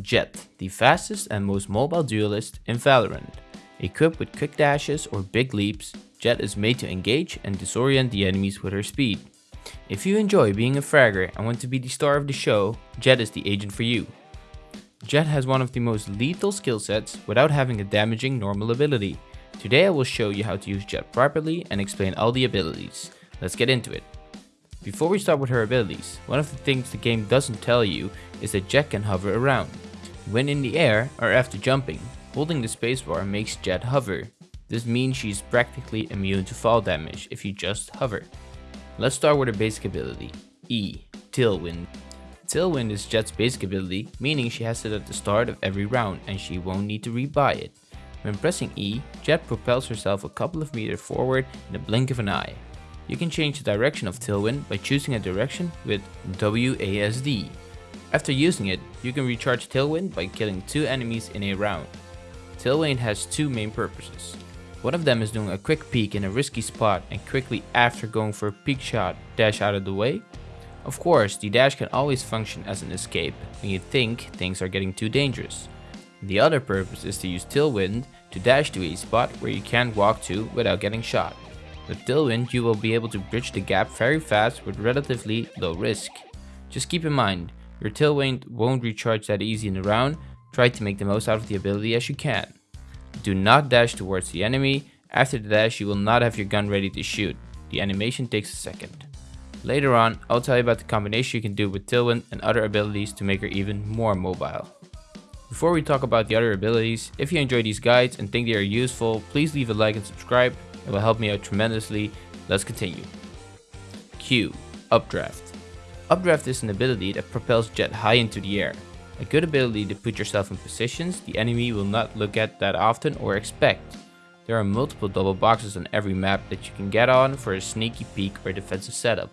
Jett, the fastest and most mobile duelist in Valorant. Equipped with quick dashes or big leaps, Jett is made to engage and disorient the enemies with her speed. If you enjoy being a fragger and want to be the star of the show, Jett is the agent for you. Jett has one of the most lethal skill sets without having a damaging normal ability. Today I will show you how to use Jett properly and explain all the abilities. Let's get into it. Before we start with her abilities, one of the things the game doesn't tell you is that Jett can hover around. When in the air or after jumping, holding the spacebar makes Jett hover. This means she's practically immune to fall damage if you just hover. Let's start with her basic ability, E, Tailwind. Tailwind is Jett's basic ability, meaning she has it at the start of every round and she won't need to rebuy it. When pressing E, Jett propels herself a couple of meters forward in the blink of an eye. You can change the direction of Tailwind by choosing a direction with WASD. After using it, you can recharge Tailwind by killing two enemies in a round. Tailwind has two main purposes. One of them is doing a quick peek in a risky spot and quickly after going for a peek shot dash out of the way. Of course, the dash can always function as an escape when you think things are getting too dangerous. The other purpose is to use Tailwind to dash to a spot where you can't walk to without getting shot. With Tailwind you will be able to bridge the gap very fast with relatively low risk. Just keep in mind, your Tailwind won't recharge that easy in a round, try to make the most out of the ability as you can. Do not dash towards the enemy, after the dash you will not have your gun ready to shoot, the animation takes a second. Later on, I'll tell you about the combination you can do with Tailwind and other abilities to make her even more mobile. Before we talk about the other abilities, if you enjoy these guides and think they are useful, please leave a like and subscribe, it will help me out tremendously. Let's continue. Q. Updraft. Updraft is an ability that propels Jett high into the air. A good ability to put yourself in positions the enemy will not look at that often or expect. There are multiple double boxes on every map that you can get on for a sneaky peek or defensive setup.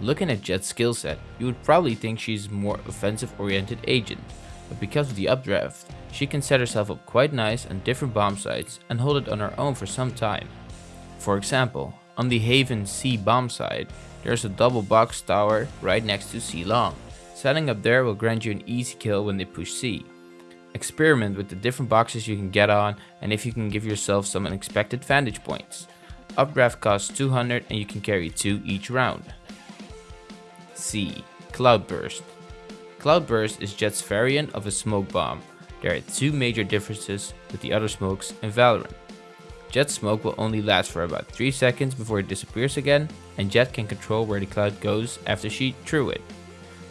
Looking at Jett's skill set, you would probably think she's a more offensive oriented agent, but because of the updraft, she can set herself up quite nice on different bomb sites and hold it on her own for some time. For example, on the Haven C bomb site, there's a double box tower right next to C long. Setting up there will grant you an easy kill when they push C. Experiment with the different boxes you can get on and if you can give yourself some unexpected vantage points. Updraft costs 200 and you can carry 2 each round. C. Cloudburst Cloudburst is Jett's variant of a smoke bomb. There are two major differences with the other smokes in Valorant. Jett's smoke will only last for about 3 seconds before it disappears again and Jett can control where the cloud goes after she threw it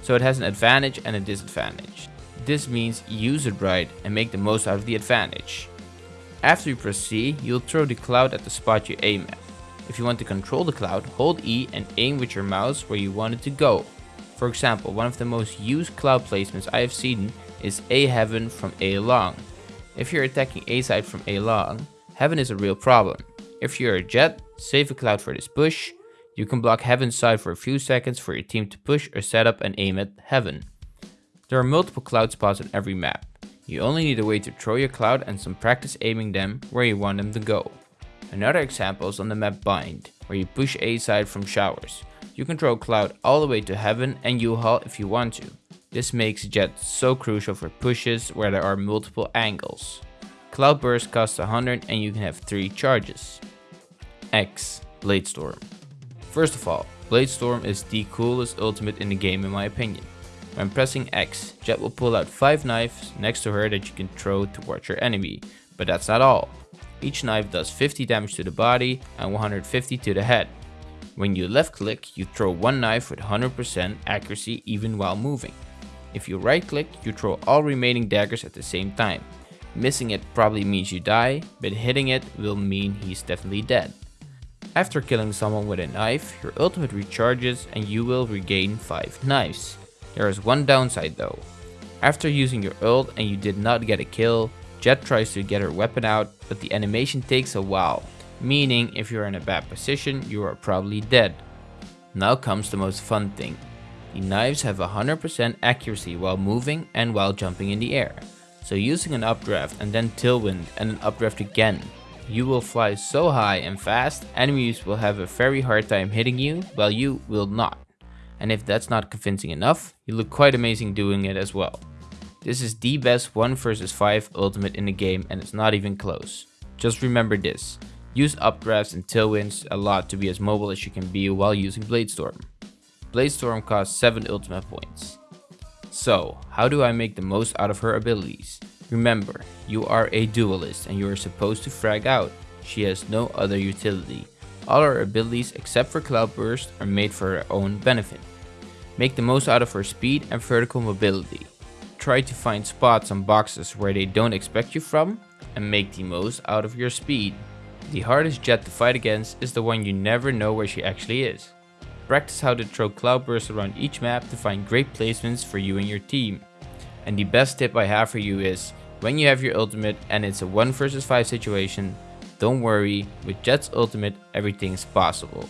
so it has an advantage and a disadvantage. This means use it right and make the most out of the advantage. After you press C, you'll throw the cloud at the spot you aim at. If you want to control the cloud, hold E and aim with your mouse where you want it to go. For example, one of the most used cloud placements I have seen is A Heaven from A long. If you're attacking A side from A long, Heaven is a real problem. If you're a Jett, save a cloud for this push, you can block Heaven's side for a few seconds for your team to push or set up and aim at Heaven. There are multiple cloud spots on every map. You only need a way to throw your cloud and some practice aiming them where you want them to go. Another example is on the map Bind, where you push A side from showers. You can throw cloud all the way to Heaven and U-Haul if you want to. This makes Jett so crucial for pushes where there are multiple angles. Cloud Burst costs 100 and you can have 3 charges. X. Bladestorm First of all, Bladestorm is the coolest ultimate in the game in my opinion. When pressing X, Jett will pull out 5 knives next to her that you can throw towards your enemy, but that's not all. Each knife does 50 damage to the body and 150 to the head. When you left click, you throw one knife with 100% accuracy even while moving. If you right click, you throw all remaining daggers at the same time. Missing it probably means you die, but hitting it will mean he's definitely dead. After killing someone with a knife, your ultimate recharges and you will regain 5 knives. There is one downside though. After using your ult and you did not get a kill, Jett tries to get her weapon out, but the animation takes a while, meaning if you're in a bad position, you are probably dead. Now comes the most fun thing. The knives have 100% accuracy while moving and while jumping in the air. So using an updraft and then tailwind and an updraft again you will fly so high and fast, enemies will have a very hard time hitting you, while you will not. And if that's not convincing enough, you look quite amazing doing it as well. This is the best 1 vs 5 ultimate in the game and it's not even close. Just remember this, use updrafts and tailwinds a lot to be as mobile as you can be while using Bladestorm. Bladestorm costs 7 ultimate points. So, how do I make the most out of her abilities? Remember, you are a duelist and you are supposed to frag out. She has no other utility. All her abilities except for Cloudburst are made for her own benefit. Make the most out of her speed and vertical mobility. Try to find spots on boxes where they don't expect you from and make the most out of your speed. The hardest Jett to fight against is the one you never know where she actually is. Practice how to throw cloudbursts around each map to find great placements for you and your team. And the best tip I have for you is, when you have your ultimate and it's a 1 vs 5 situation, don't worry, with Jett's ultimate everything is possible.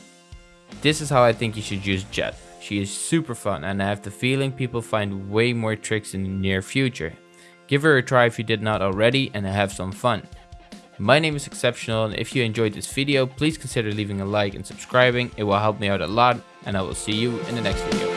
This is how I think you should use Jett. She is super fun and I have the feeling people find way more tricks in the near future. Give her a try if you did not already and have some fun. My name is Exceptional and if you enjoyed this video, please consider leaving a like and subscribing. It will help me out a lot and I will see you in the next video.